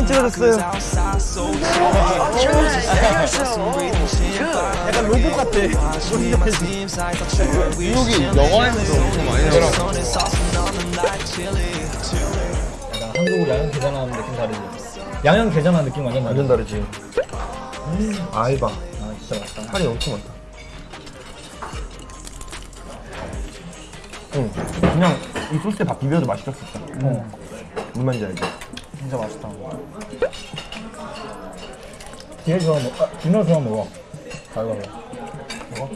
와 사진 찍어줬어요. 약간 로봇 같아. 뉴욕이 영화에서도 엄청 많이 나오더라고. 약간 한국 양념 게장하는 느낌 다르지? 양념 게장하는 느낌 완전 다르지? 완전 다르지. 아이바 아 진짜 맛있다. 살이 엄청 많다. 응. 그냥 이 소스에 밥 비벼도 맛있었겠다 어 무슨 말인지 알지? 진짜 맛있다 뒤에 좋아 먹.. 아 뒷면 좋아 먹어 가위바위보 먹어?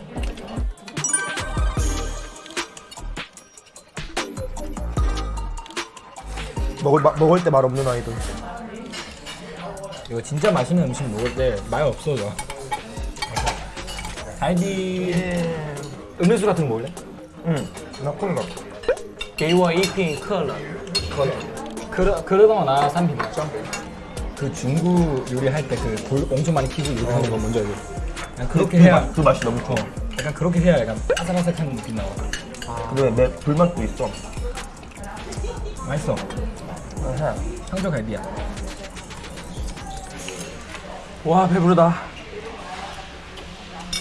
먹을, 마, 먹을 때 말 없는 아이돌 이거 진짜 맛있는 음식 먹을 때 말 없어져 갈비 음료수 같은 거 먹을래? 응나 콜라 给我一瓶可乐可乐 그러, 그러다가 나 3비 먹자 그 중국 요리할 때 그 돌 엄청 많이 키고 요리하는 어. 거 뭔지 알죠? 그냥 그렇게 해야 그 맛이 너무 좋아 약간 그렇게 해야 약간 아삭아삭한 느낌 나와. 아. 근데 내 불맛도 있어. 맛있어. 아하. 청조갈비야. 와 배부르다.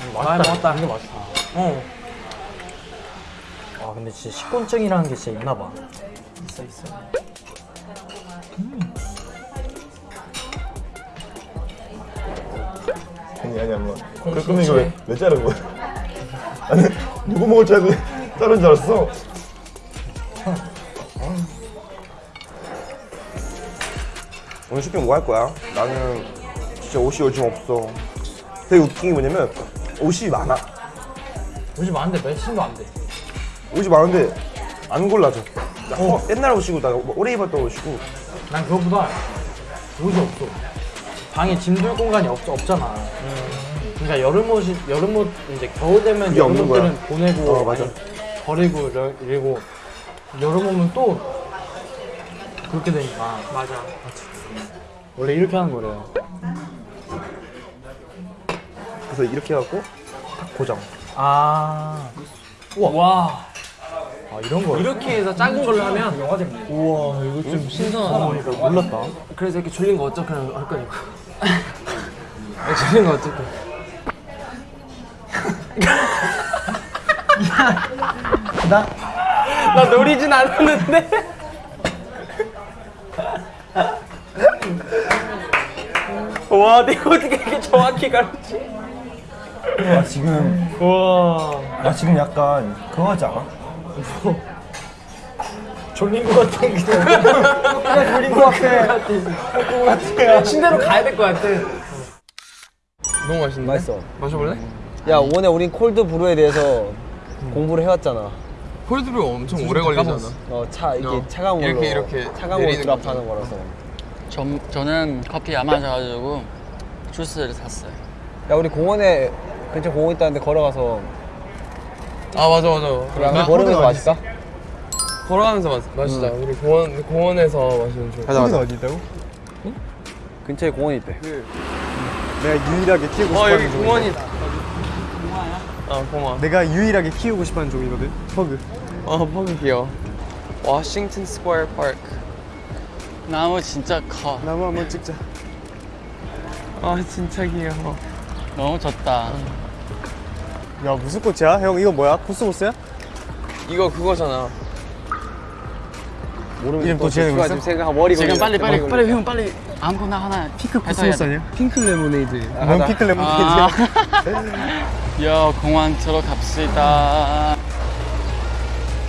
아니, 맛있다. 아, 맛있다. 이거 맛있다. 어. 아 근데 진짜 식곤증이라는 게 진짜 있나 봐. 있어 있어. 아니 아니 아니 그러면 이거 왜, 왜 자른 거야? 아니 누구 먹을 줄 알고 자른 줄 알았어? 오늘 쇼핑 뭐 할 거야? 나는 진짜 옷이 요즘 없어. 되게 웃긴 게 뭐냐면 옷이 많아. 요즘 많은데 몇신도 안돼. 옷이 많은데 안 골라져. 어. 옛날 옷이고 나 오래 입었던 옷이고 난 그것보다 옷이 없어. 방에 짐 둘 공간이 없, 없잖아. 그러니까 여름 옷이 여름 옷 이제 겨울 되면 그게 여름 없는 거야. 옷들은 보내고 어, 맞아. 버리고 이러- 이러고 여름 오면 또 그렇게 되니까. 맞아. 원래 이렇게 하는 거래요. 그래서 이렇게 해갖고 딱 고정. 아. 우와. 와 아, 이런 거. 이렇게 해서 작은 걸로 하면 영화제 우와 이거 좀 신선하다. 몰랐다. 그래서 이렇게 졸린 거 어떻게 할 거니까. 졸린 거 어떻게 나? 나 노리진 않았는데. 와 내가 어떻게 이렇게 정확히 가르치? 나 지금. 와. 나 지금 약간 그거 하지 않아? 졸린 거 같아 그냥 졸린 거 같아 침대로 가야 될 것 같아 너무 맛있는데? 맛있어. 마셔볼래? 야, 오늘 우린 콜드 브루에 대해서 공부를 해왔잖아. 콜드브루 엄청 오래 걸리잖아 어, 차 이게 어. 차가운 물로 이렇게, 이렇게 차가운 내리는 드랍하는 거라서. 저, 저는 커피 안 마셔가지고 주스를 샀어요. 야, 우리 공원에 근처 공원 있다는데 걸어가서 아 맞아 맞아. 안 걸으면서 마실까? 걸어가면서 마, 마시자 우리 공원, 공원에서 마시면 좋아 가자 가자. 어디 있다고? 근처에 공원이 있대. 내가 유일하게 키우고 어 여기 공원이다. 어 공원 내가 유일하게 키우고 싶어하는 종이거든. 퍼그. 어 퍼그 귀여워. 워싱턴 스퀘어 파크 나무 진짜 커. 나무 한번 찍자. 아 진짜 귀여워. 너무 좋다. 야 무슨 꽃이야? 형 이거 뭐야? 코스모스야? 이거 그거잖아 모르면 이름 또 지어내고 있어? 지금 생각 머리 지금 빨리 빨리 머리 빨리 형 빨리 아무거나 하나 핑크 코스모스 아니야? 핑크 레모네이드 뭔 피클 레몬 아. 야 공원 들어갑시다.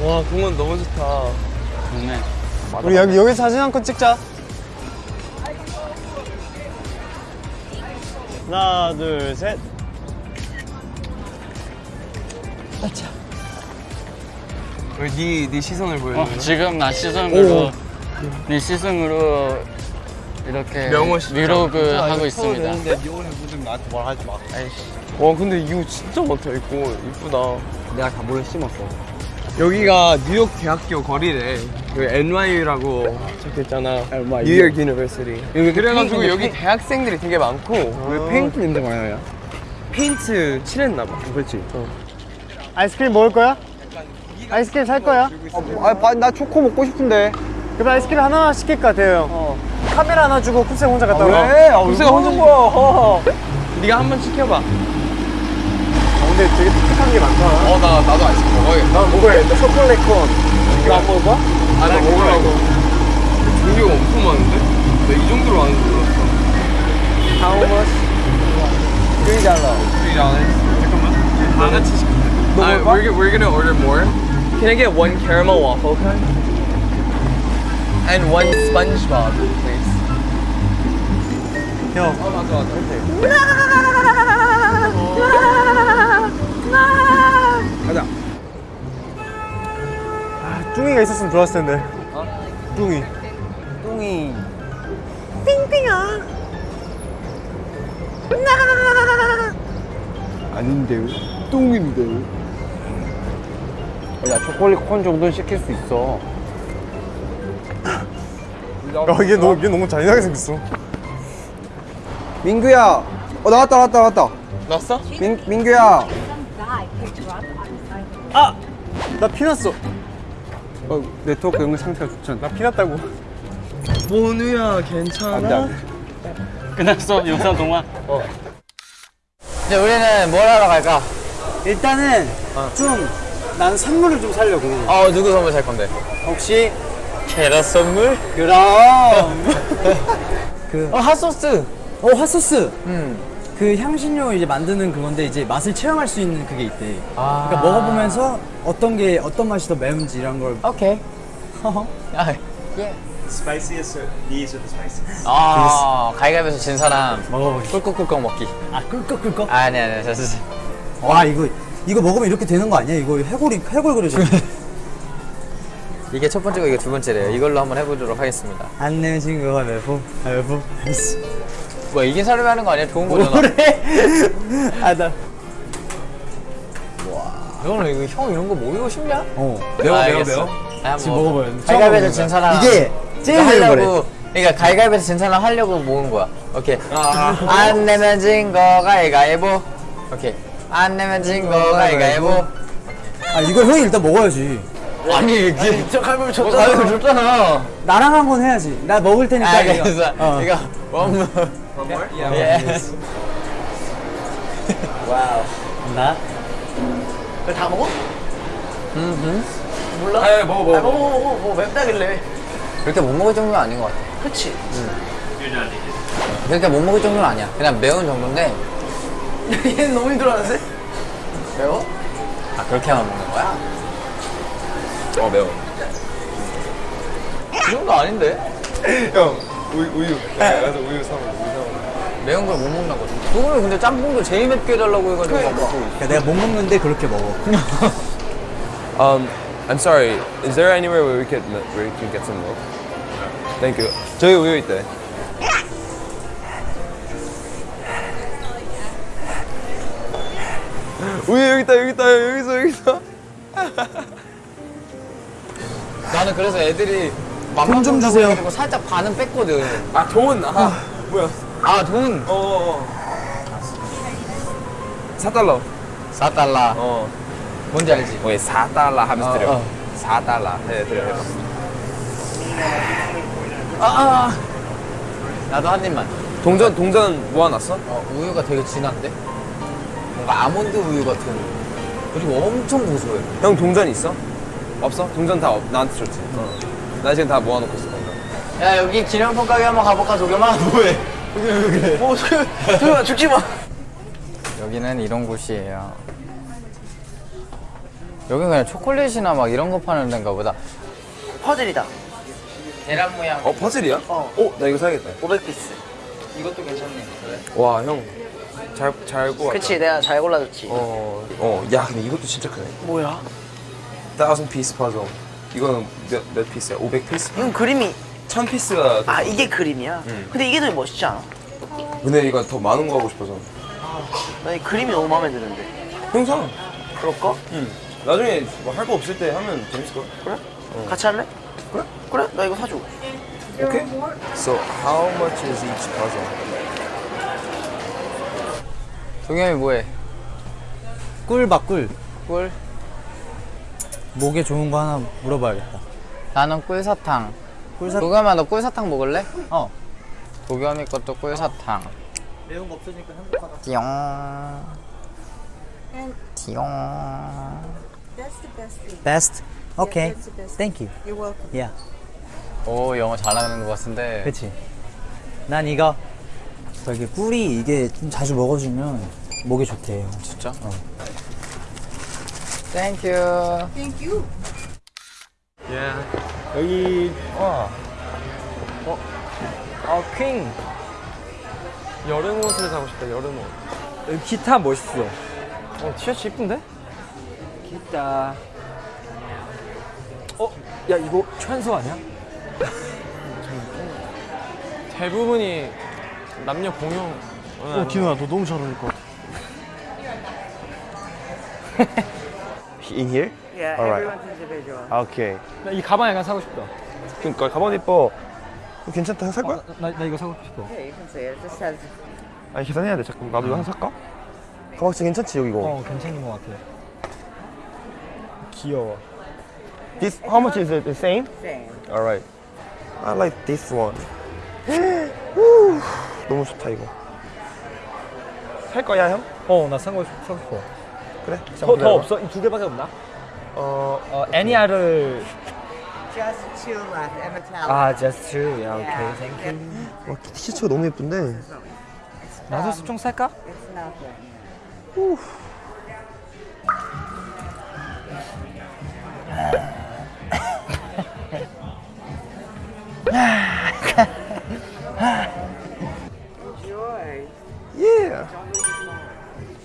와 공원 너무 좋다 좋네. 우리 여기 여기 사진 한 컷 찍자 하나 둘셋 네, 네 시선을 보여줘 어, 지금 나 시선으로 네 시선으로 이렇게? 브이로그 하고 있습니다. 와 근데 이거 진짜 많다 이거 이쁘다 내가 다 몰래 심었어. 여기가 뉴욕 대학교 거리래 여기 NYU라고 적혀있잖아 NYU. 뉴욕 University 여기 그래가지고 페인- 여기 대학생들이 되게 많고 왜 페인트 냄새 많이 나냐? 페인트 칠했나봐 그렇지. 아이스크림 먹을 거야? 아이스크림 살 거야? 아, 나 초코 먹고 싶은데. 그럼 아이스크림 하나만 시킬까 대요 형? 어. 카메라 하나 주고 쿱세 혼자 갔다 와. 왜? 쿱세가 혼자 먹어. 네가 한 번 시켜봐. 근데 되게 독특한 게 많다. 어, 나, 나도 아이스크림 먹어야겠다. 난 먹어야겠다. 초콜릿 콘. 이거 안 먹어봐? 아, 나 먹으라고. 종류가 엄청 많은데? 나이 정도로 많은 줄 몰랐어. How much? 3달러. Three dollars. 잠깐만. 다 같이 시켜. Uh, we're, g- we're gonna order more. Can I get one caramel waffle cone? And one SpongeBob, please. 형. 어, 맞아, 맞아. 가자. 아, 뚱이가 있었으면 좋았을 텐데. 뚱이. 뚱이. 아닌데요? 뚱인데요? 야 초콜릿 콘 정도는 시킬 수 있어 야 이게 너무 이게 너무 잔인하게 생겼어 민규야 어 나왔다 나왔다 나왔다 났어? 민, 민규야 아! 나 피났어 어 네트워크 연결 상태가 좋지 않나? 나 피났다고 모누야, 괜찮아? 안돼 안돼 끝났어 영상 동안. 이제 우리는 뭘 하러 갈까? 일단은 좀 난 선물을 좀 사려고 어 누구 선물 살 건데? 혹시 캐럿 선물? 그럼 어 핫소스. 어 핫소스 음. 그 향신료 이제 만드는 그건데 이제 맛을 체험할 수 있는 그게 있대 아. 그러니까 먹어보면서 어떤 게 어떤 맛이 더 매운지 이런 걸 오케이. 아, 예. Spiciest. 아, 가위가위에서 진 사람 먹어보기 꿀꺽꿀꺽 먹기. 아 꿀꺽꿀꺽 아니 아니, 저, 저, 저. 와 이거 이거 먹으면 이렇게 되는 거 아니야 이거 해골이 해골 그려져 이게 첫 번째고 이게 두 번째래요. 이걸로 한번 해보도록 하겠습니다. 안 내면 친구가 매부 매부 뭐 이긴 사람이 하는 거 아니야? 좋은 거잖아. 뭐래 아나 이거는 이거 형 이런 거 먹이고 싶냐? 어 매워 매워 매워. 아, 지금 뭐, 먹어봐요 가위가위에서 진 사람. 이게 제일 매운 거래 하려고. 그러니까 가위가위에서 진 사람 하려고 모은 거야. 오케이. 안 내면 진거 가위가위보. 오케이. 안 내면 진거 가위가위보. 아 이걸 형이 일단 먹어야지 아니 이게 저 가위바위보 줬잖아. 가위바위보 줬잖아. 나랑 한 건 해야지 나 먹을 테니까 아, 이거. 그래서 어. 이거 원무. 예. 나 아, 먹어, 먹어. 그렇게 못 먹을 정도는 아닌 것 같아. 그치. 그렇게 못 먹을 정도는 아니야. 그냥 매운 정도인데. 얘는 너무 힘들어하는데? 매워? 아, 그렇게만 먹는 거야? 어, 매워. 그 정도 아닌데? 형, 우유, 우유. 가서 우유 사먹어, 우유 사먹어. 매운 걸 못 먹나거든. 그거는 근데 짬뽕도 제일 맵게 해달라고 해가지고 막 먹고. 그러니까 내가 못 먹는데 그렇게 먹어 Um, I'm sorry. Is there anywhere where we could where we can get some milk? Thank you. 저기 우유 있대. 우유 여기 있다 여기 있다 여기 있어 여기 있어. 나는 그래서 애들이 돈좀 주세요. 그리고 살짝 반은 뺐거든. 아, 돈. 아, 뭐야. 아, 돈. 어, 어, 어. 4달러. 4달러. 어. 뭔지 알지? 왜 4달러 하면서 어, 드려. 어. 4달러. 네, 드려. 해봐. 아, 아. 나도 한 입만. 동전 동전 모아놨어? 어, 우유가 되게 진한데? 뭔가 아몬드 우유 같은. 그리고 엄청 고소해. 형 동전 있어? 없어? 동전 다 없, 나한테 줬지. 어. 나 지금 다 모아놓고 있어 동전. 야, 여기 기념품 가게 한번 가볼까, 조겸아? 뭐해? 뭐, 조겸아, 죽지 마. 여기는 이런 곳이에요. 여긴 그냥 초콜릿이나 막 이런 거 파는 데인가 보다. 퍼즐이다. 계란 모양. 어 퍼즐이야? 어. 어, 나 이거 사야겠다. 500피스. 이것도 괜찮네. 그래. 와, 형. 잘, 잘 구웠다. 그치, 내가 잘 골라줬지. 어, 어, 야, 근데 이것도 진짜 크네. 뭐야? thousand piece puzzle. 이거는 몇, 몇 piece야? 500 piece? 이건 그림이. 천 piece가. 아, 이게 그림이야? 응. 근데 이게 더 멋있지 않아? 근데 이거 더 많은 거 하고 싶어서. 나 이 그림이 너무 마음에 드는데. 형상. 그럴까? 응. 나중에 뭐 할 거 없을 때 하면 재밌을 걸. 그래? 같이 할래? 그래? 그래? 나 이거 사줘. 오케이. So how much is each puzzle? 동현이 뭐해? 꿀밥 꿀 꿀? 목에 좋은 거 하나 물어봐야겠다 나는 꿀사탕. 꿀사 동현아, 너 꿀사탕 먹을래? 어 도겸이 것도 꿀사탕. 매운 거 없으니까 행복하다. 띠용. 띠용. that's the best thing. Best. Okay. that's the best Thank you. You're welcome. Yeah. 오 영어 잘하는 것 같은데. 그렇지. 난 이거 이게 꿀이 이게 좀 자주 먹어주면 목에 좋대요. 진짜? Thank you. Thank you. 여기 와아 Queen. 여름 옷을 사고 싶다. 여름 옷. 여기 기타 멋있어. 어 티셔츠 이쁜데? 기타. 어? 야 이거 최한수 아니야? 대부분이 남녀 공용. 어 디노야 너 너무 잘 어울릴 것 같아. in here? Yeah, Alright. everyone's individual. 오케이 나 이 가방 약간 사고 싶다. 그니까 가방 이뻐 이거 괜찮다 살 거야? 나, 나 이거 사고 싶어. Yeah, you can say it. It just says 아니 계산해야 돼 잠깐 나도 이거 하나 살까? 가방 진짜 괜찮지 여기 이거 어 괜찮은 것 같아. 귀여워. This how much is it? The same? same. Alright. I like this one. 후, 너무 좋다 이거. 살 거야 형? 어나 싶- 사고 싶어. 그래. 더, 더 없어? 이 두 개밖에 없나? 어 어 애니아를 Just two left. Emma Talent. 아 just two. 야 오케이 땡큐. 와, 티셔츠가 너무 예쁜데. 나도 수총 살까? It's nothing.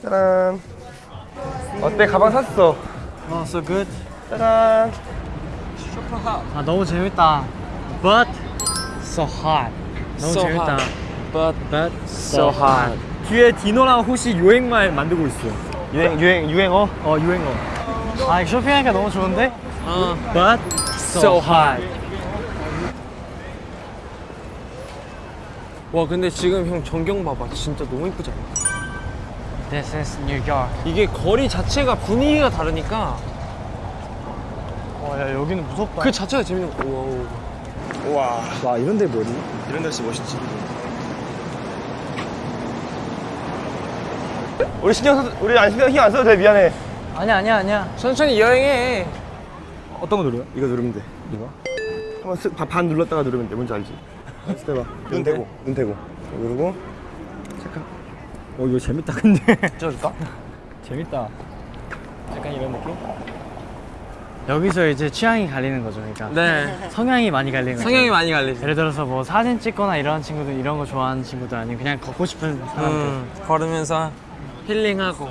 짜란. 어때 가방 샀어? 어, so good. 짜란. 아, 너무 재밌다. But so hot. 너무 So 재밌다. hot. But but so hot. 뒤에 디노랑 호시 유행말 만들고 있어. 유행 유행 유행어. 어, 유행어. 아, 쇼핑하니까 너무 좋은데? 어. But so hot. 와 근데 지금 형 전경 봐봐. 진짜 너무 이쁘지 않아? This is New York. 이게 거리 자체가 분위기가 다르니까 와, 야, 여기는 무섭다. 그 자체가 재밌는 거. 우와. 와와 이런 데 뭐니? 이런 데 진짜 멋있지. 우리 신경 써 우리 안 신경 신경 안 써도 돼 미안해. 아니야, 아니야, 아니야. 천천히 여행해. 어떤 거 누르요? 이거 누르면 돼. 이거? 한번 쓱 반- 반 눌렀다가 누르면 돼. 뭔지 알지? 해봐. 눈 대고 눈 대고 누르고 어 이거 재밌다 근데. 찍어줄까? 재밌다. 약간 이런 느낌? 여기서 이제 취향이 갈리는 거죠. 그러니까 네. 성향이 많이 갈리는 거죠. 성향이 많이 갈리지. 예를 들어서 뭐 사진 찍거나 이런 친구들 이런 거 좋아하는 친구들 아니면 그냥 걷고 싶은 사람들 음, 걸으면서 힐링하고.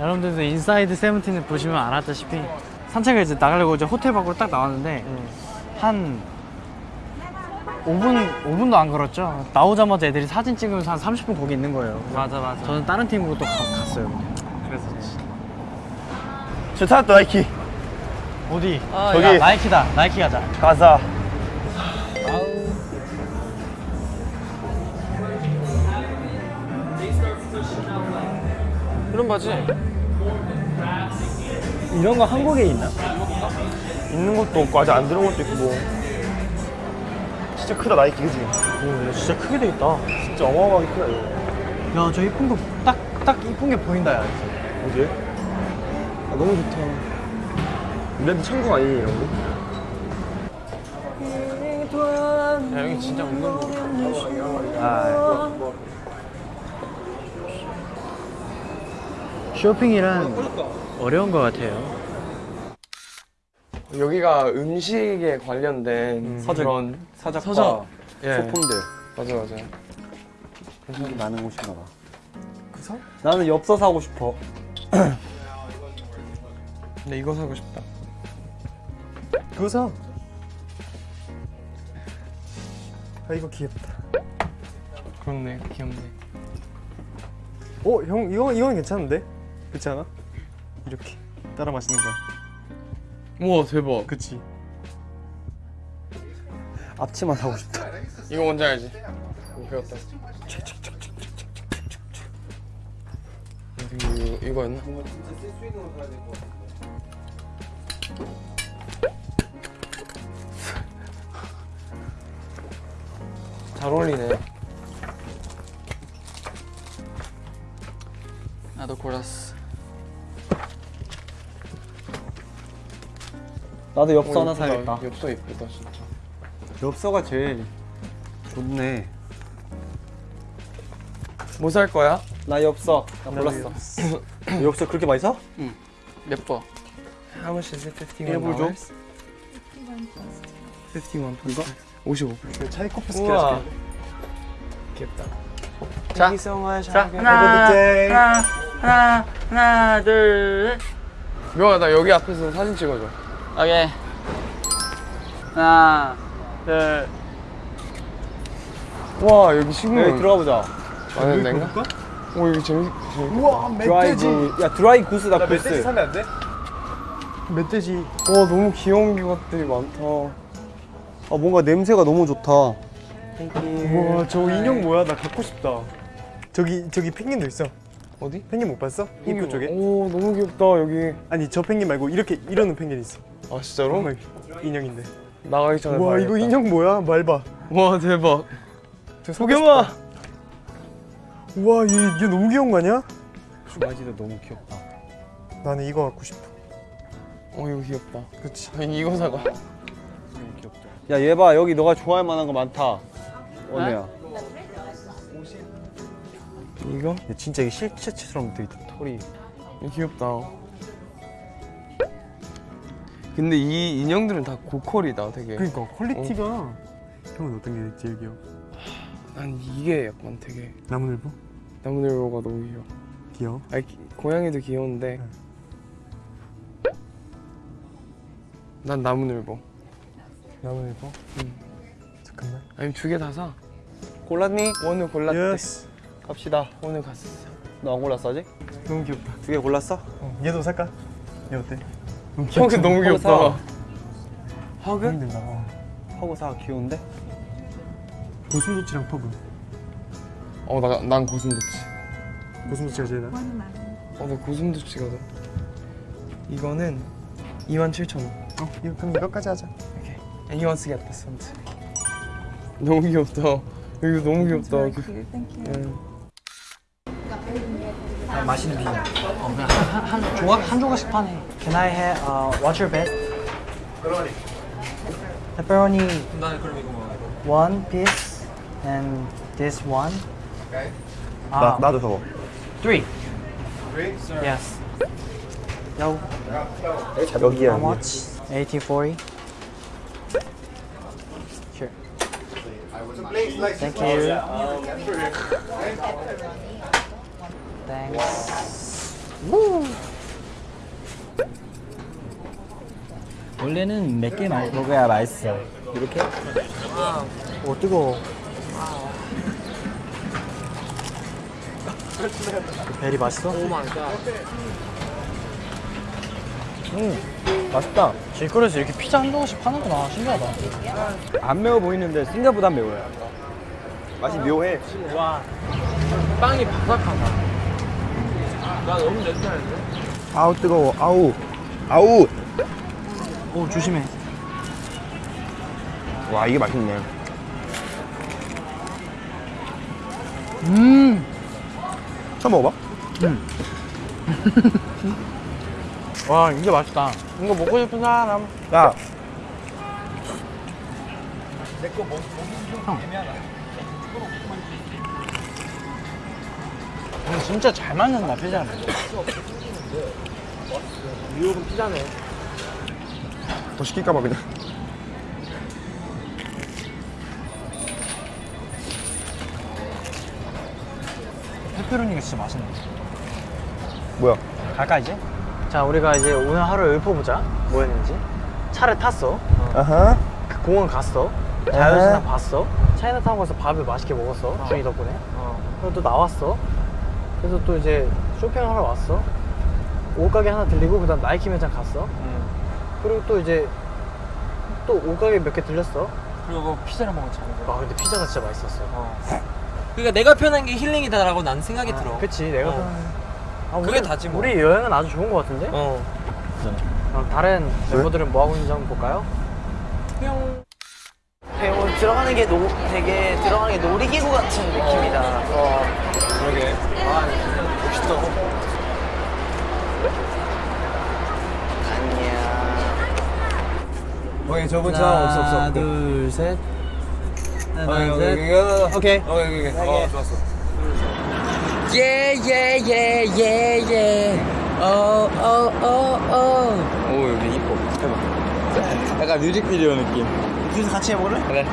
여러분들도 Inside Seventeen을 보시면 알았다시피 산책을 이제 나가려고 이제 호텔 밖으로 딱 나왔는데 한 5분 5분도 안 걸었죠? 나오자마자 애들이 사진 찍으면서 한 30분 거기 있는 거예요. 맞아 맞아. 저는 다른 팀으로 또 가- 갔어요 그래서 저 찾았다 나이키. 어디? 아, 저기. 야, 나이키다. 나이키 가자. 가자. 이런 바지. 이런 거 한국에 있나? 있는 것도 없고 아직 안 들어온 것도 있고 뭐 진짜 크다 나이키 그지? 오 진짜 크게 돼 있다. 진짜 어마어마하게 크다 이거 야저 이쁜 거 딱 딱 이쁜 게 보인다 야 어디? 아 너무 좋다 브랜드 천국 아니니 이런 거? 야 여기 진짜 은근 쇼핑이란 어려운 것 같아요 여기가 음식에 관련된 그런 사작과 서적. 예. 소품들 맞아 맞아. 나는 곳인가 봐. 나는 엽서 사고 싶어. 근데 이거 사고 싶다. 그거 사. 아 이거 귀엽다. 그렇네 귀엽네. 어, 형 이거 이건 괜찮은데? 그렇지 않아? 이렇게 따라 마시는 거야. 우와 대박. 그치. 앞치마 사고 싶다. 이거 뭔지 알지? 배웠다. 이거 이거였나? 잘잘 어울리네. 나도 엽서 어, 하나 예쁘다. 사야겠다. 엽서 예쁘다 진짜. 엽서가 제일 좋네. 뭐 살 거야? 나 엽서. 나 골랐어. 엽서 그렇게 많이 사? 몇 번? How much is it? 51 일불 줘. dollars? 51 이거? 55. 차이코프스키 우와. 귀엽다. 자, so. 자, 하나, 하나, 하나, 하나, 둘, 셋. 명호야 나 여기 앞에서 사진 찍어줘. 오케이. 하나, 둘. 와 여기 식물. 여기 들어가 보자. 많은 데인가? 오 여기 재밌 재밌. 우와 드라이브. 야 드라이 goose다 goose. 사면 안 돼? 멧돼지. 와 너무 귀여운 것들이 많다. 아 뭔가 냄새가 너무 좋다. 우와 저 인형 뭐야 나 갖고 싶다 저기 저기 펭귄도 있어 어디? 펭귄 못 봤어? 입구 쪽에? 오 너무 귀엽다 여기. 아니 저 펭귄 말고 이렇게 이러는 펭귄 있어 아 진짜로? 정말 인형인데 나가기 전에 와. 이거 인형 뭐야 말봐 와 대박. 저 소겸아. 우와 얘, 얘 너무 귀여운 거 아니야? 슈바지도 너무 귀엽다. 나는 이거 갖고 싶어 어 이거 귀엽다. 그치 이거 사가. 야얘 봐 여기 너가 좋아할 만한 거 많다. 언니야. 이거? 야, 진짜 이게 실제처럼 되게 털이. 귀엽다. 근데 이 인형들은 다 고퀄이다 되게. 그러니까 quality가 형은 어떤 게 제일 귀여워? 난 이게 약간 되게 나무늘보? 나무늘보가 너무 귀여워. 귀여워? 아니 기- 고양이도 귀여운데 난 나무늘보. 나무늘보? 응. 잠깐만 아니 두 개 다 사. 골랐니? 오늘 골랐대. Yes 갑시다. 오늘 갔어. 너 안 골랐어 아직? 너무 귀엽다 두 개 골랐어? 어, 얘도 살까? 얘 어때? 형 너무 귀엽다. 퍼그? 힘든다 어. 퍼그 사 귀여운데? 고슴도치랑 퍼그 어 나 난 고슴도치. 고슴도치가 제일 나 어 나 고슴도치가 더. 이거는 27,000원. 어, 이거 그럼 이거까지 하자 And he wants to get this one. 너무 귀엽다. 이거 너무 귀엽다. 응. 아, 맛있는 비빔. 어, 그냥 한, 한, 한 조각 한 조각씩 파네. Can I have uh, what's your best? Pepperoni. Pepperoni. 나는 그럼 이거 먹어. One piece and this one. Okay. 나, 아, 나도 저거 three. Yes. Yo, 여기야 how much? 1840. Sure. Thank you. Thanks. 원래는 몇 개 먹어야 맛있어. 이렇게? 오 뜨거워. Very 맛있어? Oh my god. 음 맛있다. 길거리에서 이렇게 피자 한 조각씩 파는구나. 신기하다. 안 매워 보이는데 생각보다 매워요. 맛이 묘해 빵이 바삭하다. 나 너무 냄새나는데? 아우 뜨거워 아우 아우 오 조심해. 와 이게 맛있네 음. 처음 먹어봐? 와 이게 맛있다. 이거 먹고 싶은 사람. 야 형 진짜 잘 만든다 피자를. 뉴욕은 피자네. 더 시킬까봐 그냥 페페로니가 진짜 맛있네. 뭐야 갈까 이제? 자 우리가 이제 오늘 하루 읊어보자. 뭐였는지. 차를 탔어. 아하 그 공원 갔어. 자연스상 봤어. 차이나타운 가서 밥을 맛있게 먹었어. 준이 덕분에. 그리고 또 나왔어. 그래서 또 이제 쇼핑하러 왔어. 옷가게 하나 들리고 그 다음 나이키 매장 갔어. 그리고 또 이제 또 옷가게 몇 개 들렸어. 그리고 피자를 먹었잖아. 아 근데 피자가 진짜 맛있었어. 그러니까 내가 표현한 게 힐링이다라고 난 생각이 들어. 그치 내가 어. 편한- 아, 그게 우리- 다지 뭐. 우리 여행은 아주 좋은 것 같은데? 어. 그럼 다른 멤버들은 뭐 하고 있는지 한번 볼까요? 뿅. 되게 오늘 들어가는 게 노, 되게 들어가는 게 놀이기구 같은 느낌이다. 어. 그러게. 아, 멋있다. 안녕. 오케이 저번 차 없어 없어. 하나 둘 셋. 어, 하나 여기, 둘 여기, 셋. 여기. 오케이. 어. 어 좋았어. 예예예예예 어어어어 오 여기 이뻐 해봐 약간 뮤직비디오 느낌 둘이서 같이 해볼래? 그래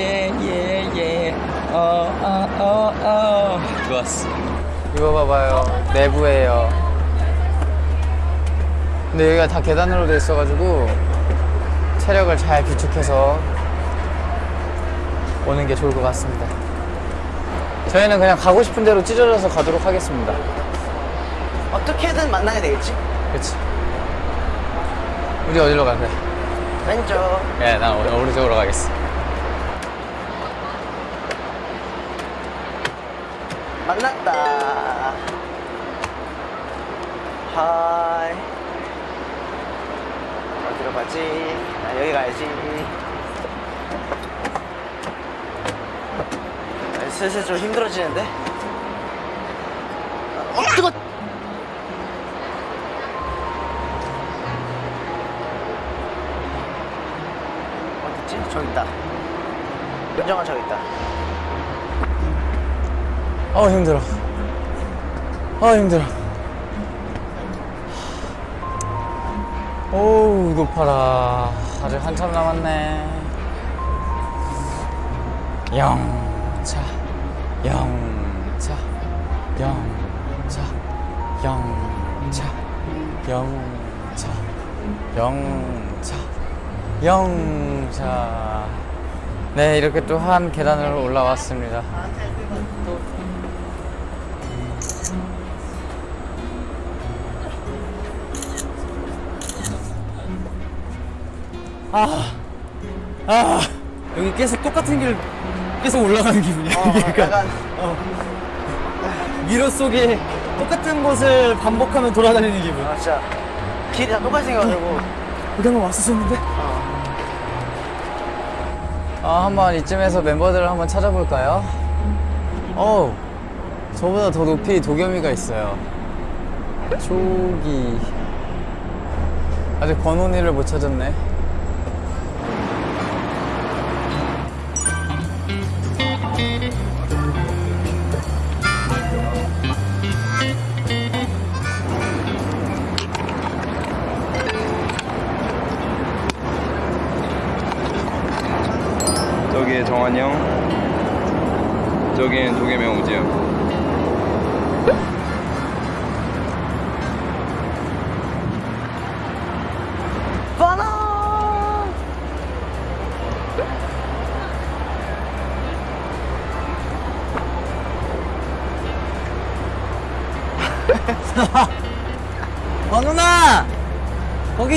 예예예예예예 어어어어. 좋았어 이거 봐봐요. 내부에요. 근데 여기가 다 계단으로 돼 있어가지고 체력을 잘 비축해서 오는 게 좋을 것 같습니다. 저희는 그냥 가고 싶은 대로 찢어져서 가도록 하겠습니다. 어떻게든 만나게 되겠지? 그치. 우리 어디로 갈래? 왼쪽. 예, 난 오른- 오른쪽으로 가겠어 만났다. 하이. 어디로 가지? 나 여기 가야지. 아, 슬슬 좀 힘들어지는데? 어, 뜨거! 어딨지? 저기 있다. 윤정아 저기 있다. 어 힘들어. 어 힘들어. 오우 높아라. 아직 한참 남았네. 영차. 영차. 영차. 영차. 영차. 영차. 영차. 네 이렇게 또 한 계단을 올라왔습니다 아, 아, 여기 계속 똑같은 길 계속 올라가는 기분이야. 어, 그러니까 약간 미러 속에 똑같은 곳을 반복하면 돌아다니는 기분. 아 진짜 길이 다 똑같이 생겨가지고 여기 한번 왔었었는데. 아, 한번 이쯤에서 멤버들을 한번 찾아볼까요? 어우, 저보다 더 높이 도겸이가 있어요. 저기. 아직 권온이를 못 찾았네.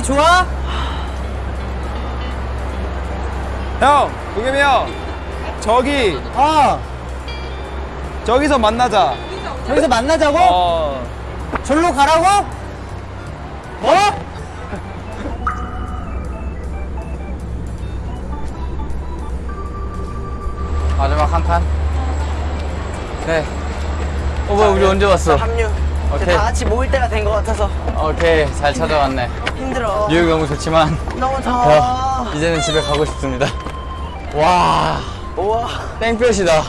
좋아? 형 도겸이 형. 저기 어, 저기서 만나자. 저기서 만나자고? 어. 절로 가라고? 뭐? 마지막 한 칸. 네. 어, 뭐야, 우리 언제 왔어? 합류 오케이. 다 같이 모일 때가 된 것 같아서 오케이, 잘 찾아왔네. 힘들어 뉴욕 너무 좋지만, 너무 어, 더워 이제는 집에 가고 싶습니다. 와, 우와 땡볕이다.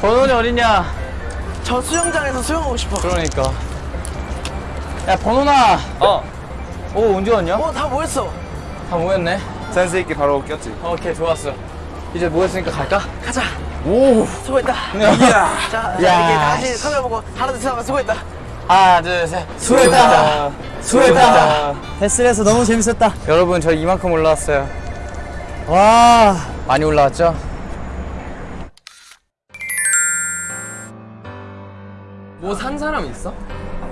권원이 어딨냐? 저 수영장에서 수영하고 싶어 그러니까. 야, 번호나. 어. 오, 언제 왔냐? 어 다 모였어 다 모였네. 센스 있게 바로 꼈지. 오케이, 좋았어. 이제 모였으니까 갈까? 가자 오. 수고했다 야. 자, 자 야. 이렇게 다 같이 카메라 보고 하나 둘셋 하면 수고했다 하나, 둘, 셋. 수고했다. 수고했다. 데스에서 너무 재밌었다. 여러분, 저 이만큼 올라왔어요. 와, 많이 올라왔죠? 뭐 산 사람 있어?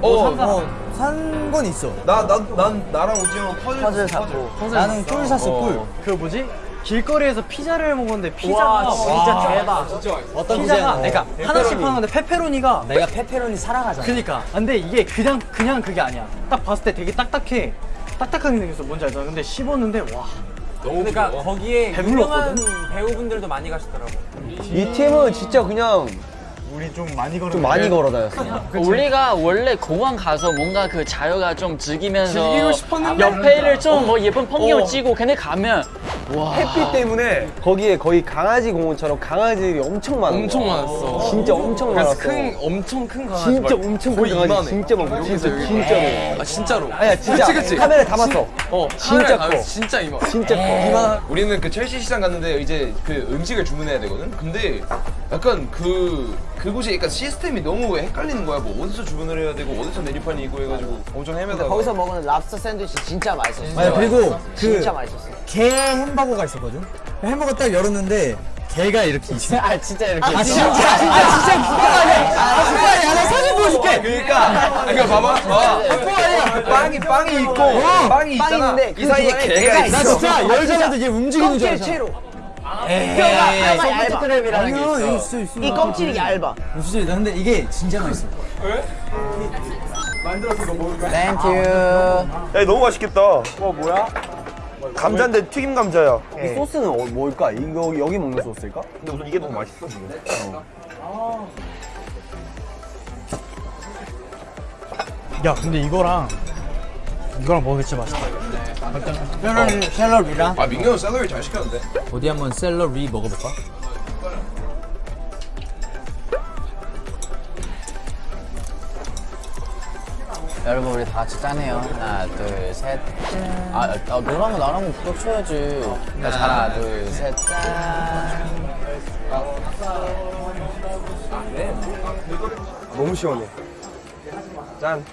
어, 산건 있어. 나난 나랑 우지 형 퍼즐 퍼즐 샀고 나는 꿀 샀어, 꿀. 그 뭐지? 길거리에서 피자를 먹었는데 피자가 진짜 대박 어떤 피자가 그러니까 하나씩 파는데 페페로니가 내가 페페로니 사랑하잖아. 그니까 근데 이게 그냥 그냥 그게 아니야 딱 봤을 때 되게 딱딱해 딱딱하게 생겼어. 뭔지 알죠? 근데 씹었는데 와. 그러니까 거기에 배불렀거든? 유명한 배우분들도 많이 가시더라고. 이 팀은 진짜 그냥 우리 좀 많이 걸어. 좀 많이 걸어 다녔어. 우리가 원래 공항 가서 뭔가 그 자유가 좀 즐기면서 즐기고 싶었는데. 옆에를 좀 뭐 예쁜 풍경을 찍고 걔네 가면 햇빛 때문에 거기에 거의 강아지 공원처럼 강아지들이 엄청 많아. 엄청 많았어. 진짜 엄청 많았어. 큰 엄청 큰 강아지. 진짜 막 엄청 큰 강아지 이만해. 진짜 많고 진짜. 진짜로. 아 진짜로. 아니야 진짜 그치, 그치. 카메라에 담았어. 어 진짜 진짜 커. 커. 진짜 이만. 진짜 커. 이만. 우리는 그 첼시 시장 갔는데 이제 그 음식을 주문해야 되거든. 근데 약간 그 그곳이 약간 시스템이 너무 헷갈리는 거야. 뭐 어디서 주문을 해야 되고 어디서 메뉴판이 있고 해가지고 엄청 헤매다가 거기서 먹는 랍스터 샌드위치 진짜 맛있었어. 맞아 그리고 그 진짜 맛있었어. 게 햄버거가 있었거든. 햄버거 딱 열었는데 게가 이렇게 있어. 아 진짜 이렇게. 아 진짜 아 진짜 북한이야. 아 북한이야. 나 사진 보여줄게. 그러니까 그러니까 봐봐. 봐. 빵이 빵이 있고 빵이 있잖아. 있는데 이 사이에 그 개가 개가 있어. 나 진짜 열자마자 얘 움직이는 줄 알았어. 껍질채로. 에이. 뼈가 뼈가 얇아. 크랩이라는 게 있어. 있어 있어. 이 껍질이 얇아. 어, 진짜 나 근데 이게 진짜 맛있어. Thank you. 야 너무 맛있겠다. 와 뭐야? 감자인데 튀김 감자야. 이 소스는 어, 뭘까? 이거 여기 먹는 소스일까? 근데 우선 이게 너무 맛있어. 야 근데 이거랑 이거랑 먹으면 진짜 맛있다. 셀러리 셀러리랑 아 민규 형 셀러리 잘 시켰는데. 어디 한번 셀러리 먹어볼까? 여러분 우리 다 같이 짜네요. 하나 둘 셋. 아, 아 너랑 나랑 부덕 쳐야지. 자, 하나 둘 셋. 짠. 너무 시원해. 짠.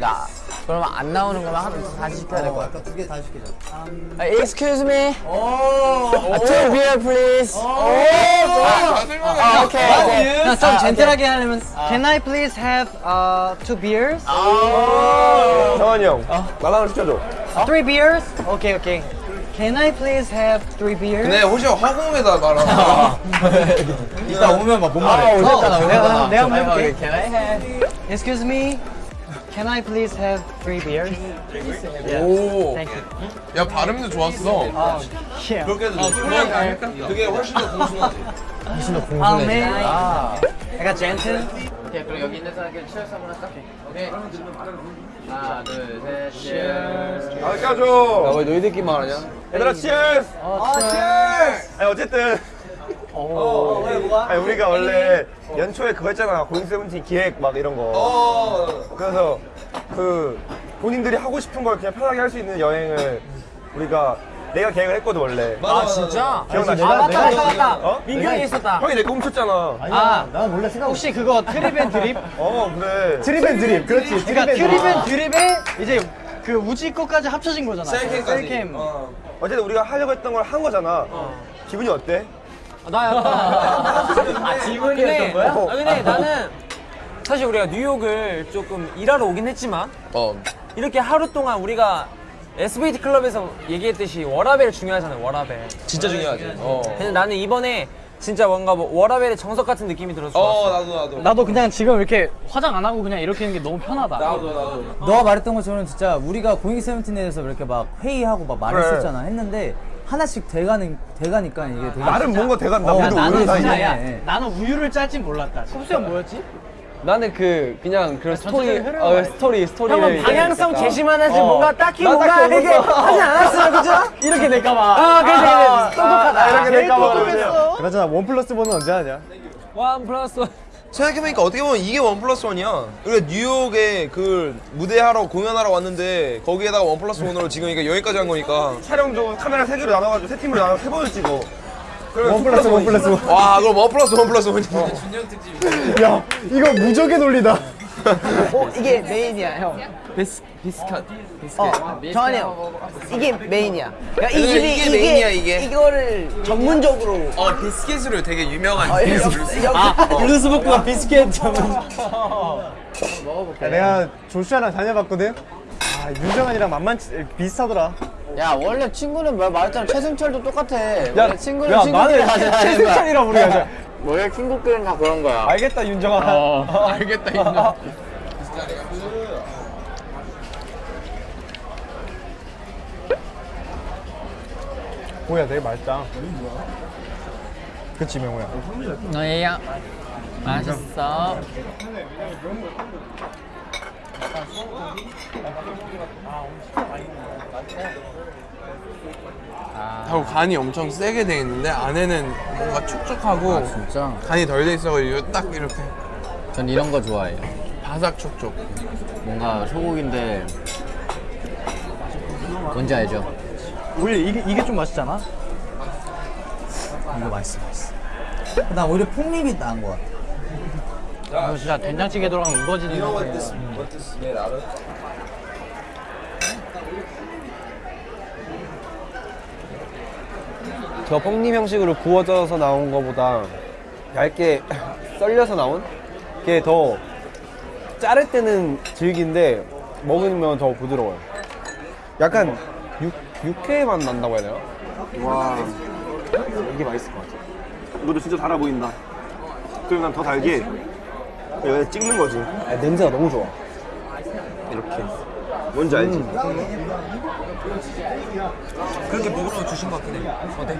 나 그러면 안 나오는 거만 하나 다시 시켜야 될 것 같아. 두개 다 시키자. 아, excuse me. 아, two beer please. 아, 오케이. 오케이. 좀 젠틀하게 하려면 Can I please have uh, two beers? 정한이 형, 나랑 시켜줘. Three beers? 오케이 오케이. Can I please have three beers? 근데 혹시 허공에다 말아. 이따 오면 막못 아, 말해. 오셨잖아. 내가 내가 한번 해볼게. Can I have? Excuse me. Can I please have three beers? 오. Thank you. 야 발음도 좋았어. Yeah. 그렇게 해도 그게 그게 훨씬 더 공손하지. Oh man. I got gentle. 오케이, 그럼 여기 있는 사람들 치얼스 한번 할까? 오케이. 하나, 둘, 셋, 치얼스. 아, 껴줘. 왜 너희들끼리만 하냐? 얘들아, 치얼스! 아, 치얼스! 아니, 어쨌든. 어, 아니, 우리가 원래 연초에 그거 했잖아. 고잉 세븐틴 기획 막 이런 거. 어. 그래서 그 본인들이 하고 싶은 걸 그냥 편하게 할 수 있는 여행을 우리가 내가 계획을 했거든, 원래. 아 진짜? 기억나지? 아 맞다 맞다 맞다. 어? 있었다. 형이 내거 훔쳤잖아. 아, 난 몰라 생각. 혹시 그거 Trip and Drip? 어, 그래. Trip and Drip. 그렇지. 그러니까 Trip and Drip에 이제 그 우지 거까지 합쳐진 거잖아. 셀캠까지. 셀캠. 어. 어쨌든 우리가 하려고 했던 걸 한 거잖아. 기분이 어때? 나 약간 아 지문이었던 거야? 아 근데 나는 사실 우리가 뉴욕을 조금 일하러 오긴 했지만 어. 이렇게 하루 동안 우리가 SBT 클럽에서 얘기했듯이 워라벨 중요하잖아요 워라벨 진짜 중요하지. 어. 근데 나는 이번에 진짜 뭔가 뭐 워라벨의 정석 같은 느낌이 들어서 어 나도 나도. 나도 그냥 지금 이렇게 화장 안 하고 그냥 이렇게 있는 게 너무 편하다. 나도 나도. 너가 말했던 것처럼 진짜 우리가 고잉 세븐틴에서 이렇게 막 회의하고 막 말했었잖아. 했는데 하나씩 돼가는 돼가니까 이게 되게 나름 뭔가 돼간다. 어, 우리도 나는 오늘 진짜 사이에. 야, 네. 나는 우유를 짤진 몰랐다. 섭수 형 뭐였지? 나는 그 그냥 그런 스토리, 어, 스토리 스토리를 형은 방향성 제시만 하지 어. 뭔가 딱히 나 뭔가 딱히 이게 없었어. 하지 않았어 그죠? 이렇게 될까 봐 아 그래 그래 똑똑하다 이렇게 될까 봐 그러세요. 그나저나 one plus one은 언제 하냐? One plus one 생각해보니까 어떻게 보면 이게 one plus one이야. 우리가 뉴욕에 그 무대하러 공연하러 왔는데 거기에다가 one plus one으로 지금 이게 여기까지 한 거니까. 촬영도 카메라 세 개로 나눠가지고 세 팀으로 나눠 세 번을 찍어. One plus one plus one. 와 그럼 one plus one plus one이. 야, 이거 무적의 논리다. 어 이게 메인이야 형. 비스 비스킷 어 정한이 형. 이게 메인이야. 그러니까 이 이게 집이 이게 메인이야, 이게. 이거를 전문적으로. 어 비스킷으로 되게 유명한. 어, 여기 여기 루스부크가 비스킷 전문 내가 조슈아랑 다녀봤거든. 아 윤정한이랑 만만치 비슷하더라. 야, 원래 친구는 뭐 말했잖아. 최승철도 똑같아. 원래 친구는 야 친구끼리 나는 하자. 최승철이랑 우리가 원래 친구끼리는 다 그런 거야. 알겠다 윤정환. 알겠다 인정. 뭐야 되게 맛있다 그치 명호야 너희야 맛있어. 하고 간이 엄청 세게 돼 있는데 안에는 뭔가 촉촉하고 아 진짜? 간이 덜 돼 있어가지고 딱 이렇게 전 이런 거 좋아해요. 바삭 촉촉. 뭔가 소고기인데 뭔지 알죠? 우리 이게, 이게 좀 맛있잖아 이거 맛있어 맛있어 나 오히려 폭립이 나은 것 같아 이거 진짜 된장찌개 들어가면 우거지는 건데 저 뽕님 형식으로 구워져서 나온 거보다 얇게 썰려서 나온 게 더 자를 때는 질긴데 먹으면 더 부드러워요. 약간 육, 육회 맛 난다고 해야 되나? 와 이게 맛있을 것 같아. 이것도 진짜 달아 보인다. 그리고 난 더 달게 여기 찍는 거지. 아, 냄새가 너무 좋아. 이렇게. 뭔지 알지? 그렇게 먹으러 주신 것 같긴 해. 어때?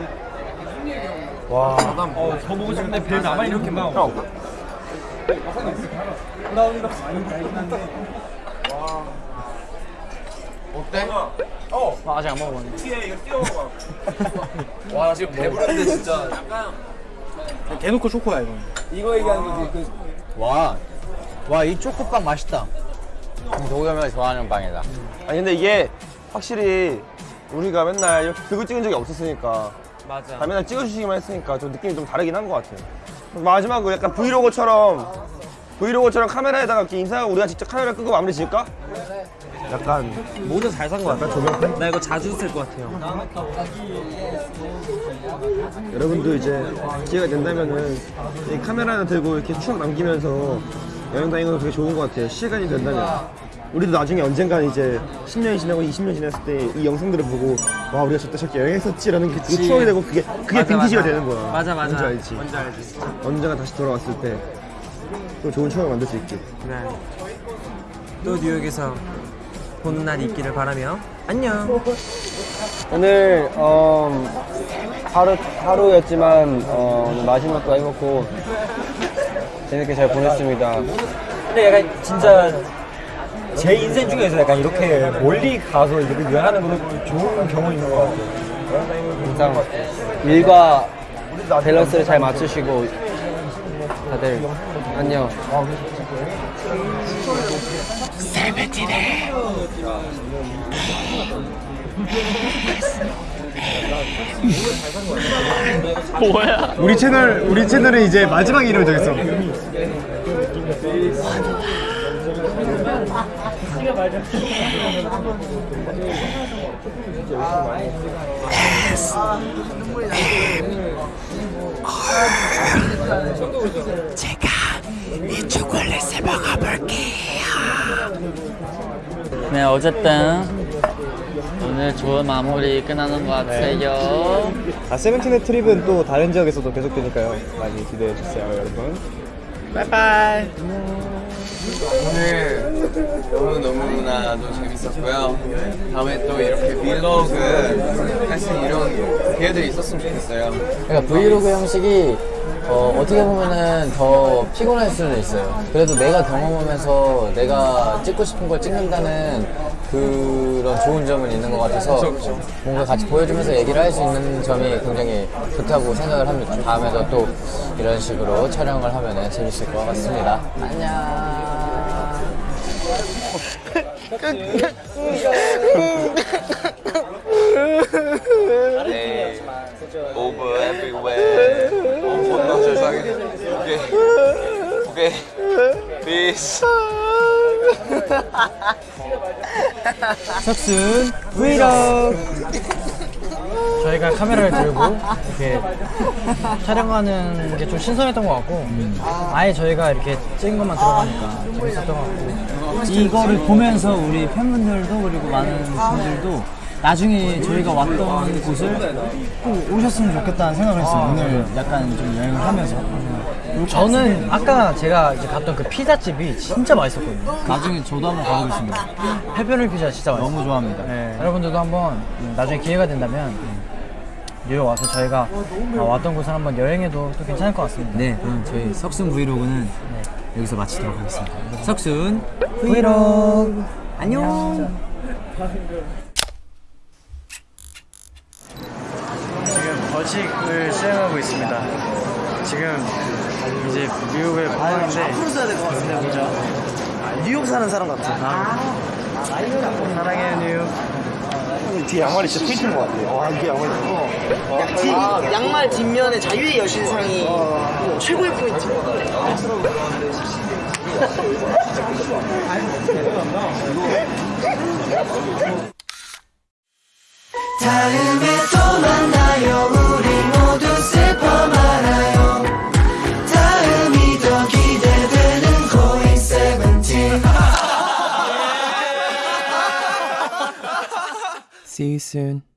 와. 어, 더 보고 싶은데 배 나만 이렇게 막. 형. 어때? 아, 아직 안 먹어봤네 와, 나 지금 배부른데 진짜. 대놓고 초코야 이건 이거 얘기하는 거지. 와와 이 초코빵 맛있다 도겸이가 음, 좋아하는 빵이다. 아니 근데 이게 확실히 우리가 맨날 이렇게 벽을 찍은 적이 없었으니까 맞아. 다 맨날 찍어주시기만 했으니까 좀 느낌이 좀 다르긴 한 것 같아요 마지막으로 약간 브이로그처럼 브이로그처럼 카메라에다가 이렇게 인사하고 우리가 직접 카메라 끄고 마무리 지을까? 약간 모두 잘산거 같아. 조명. 나 이거 자주 쓸 것 같아요. 여러분도 이제 기회가 된다면은 이 카메라 하나 들고 이렇게 추억 남기면서 여행 다니는 거 되게 좋은 것 같아요 시간이 된다면 우리도 나중에 언젠간 이제 10년이 지나고 20년 지났을 때 이 영상들을 보고 와 우리가 저때 저렇게 여행했었지라는 게 그게 추억이 되고 그게 그게 빈티지가 되는 거야 맞아, 맞아. 뭔지 알지? 뭔지 알지. 언젠가 다시 돌아왔을 때 또 좋은 추억을 만들 수 있게 네. 또 뉴욕에서 보는 날이 있기를 바라며 안녕. 오늘 어, 하루 하루였지만 어, 마지막도 해먹고 재밌게 잘 보냈습니다. 근데 약간 진짜 제 인생 중에서 약간 이렇게 멀리 가서 이렇게 여행하는 거 좋은 경험인 것 같아요. 항상 일과 밸런스를 잘 맞추시고 다들 안녕. 뭐야? 우리 채널 우리 채널은 이제 마지막 이름 정했어 네, 어쨌든 오늘 좋은 마무리 끝나는 것 같아요. 아 세븐틴의 트립은 또 다른 지역에서도 계속되니까요. 많이 기대해 주세요 여러분. 빠이빠이 오늘 너무 너무나도 재밌었고요. 다음에 또 이렇게 빌로그 할 수 있는 이런 기회들이 있었으면 좋겠어요. 그러니까 브이로그 형식이 어, 떻게 보면은 더 피곤할 수는 있어요. 그래도 내가 경험하면서 내가 찍고 싶은 걸 찍는다는 그런 좋은 점은 있는 것 같아서 뭔가 같이 보여주면서 얘기를 할 수 있는 점이 굉장히 좋다고 생각을 합니다. 다음에도 또 이런 식으로 촬영을 하면 재밌을 것 같습니다. 안녕. Hey, over everywhere. 엄청 세상에. 오케이. 오케이. Peace. 석순 브이로그 저희가 카메라를 들고 이렇게 촬영하는 게 좀 신선했던 것 같고 아예 저희가 이렇게 찍은 것만 들어가니까 재밌었던 것 같고 이거를 보면서 우리 팬분들도 그리고 많은 분들도 나중에 저희가 왔던 곳을 꼭 오셨으면 좋겠다는 생각을 했어요. 오늘 약간 좀 여행을 하면서. 저는 아까 제가 이제 갔던 그 피자집이 진짜 맛있었거든요. 나중에 저도 한번 가보겠습니다. 페페로니 피자 진짜 맛있어요. 너무 좋아합니다. 네, 여러분들도 한번 음, 나중에 기회가 된다면 뉴욕 와서 저희가 어, 왔던 곳을 한번 여행해도 또 괜찮을 것 같습니다. 네, 그럼 저희 석순 브이로그는 여기서 마치도록 하겠습니다. 석순 브이로그 안녕. 지금 벌칙을 수행하고 있습니다. 지금 이제 미국을 방황인데 앞으로 써야 될것 같은데 뭐죠? 뉴욕 사는 사람 같아. 사랑해 뉴욕. 뒤에 양말이 진짜 포인트인 것 같아요. 와, 이게 양말이 뒤, 양말 뒷면에 자유의 여신상이 최고의 포인트. 다음에 또 See you soon.